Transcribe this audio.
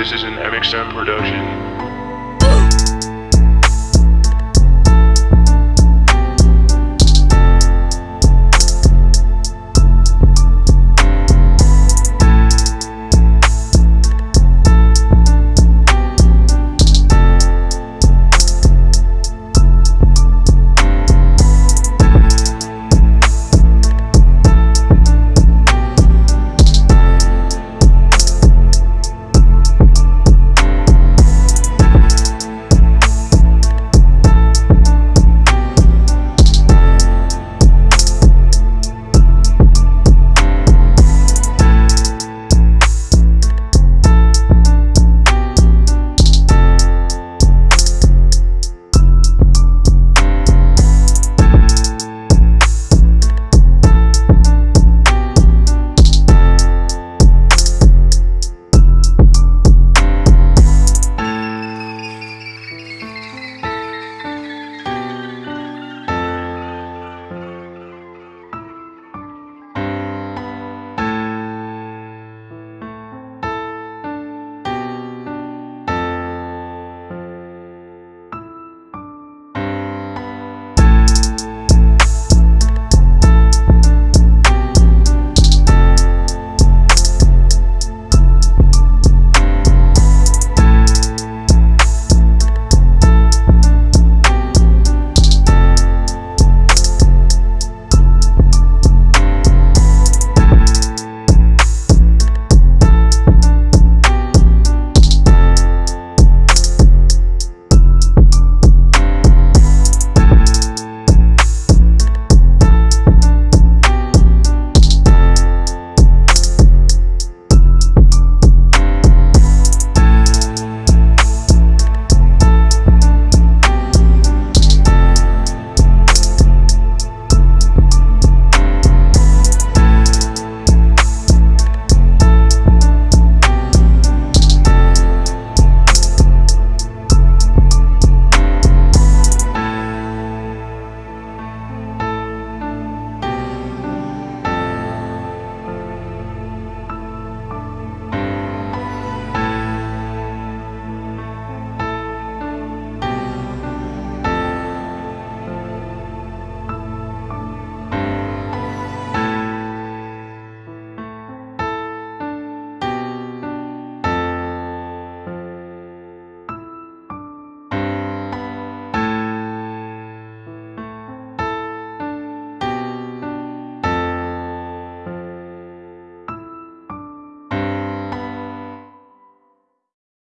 This is an MXM production.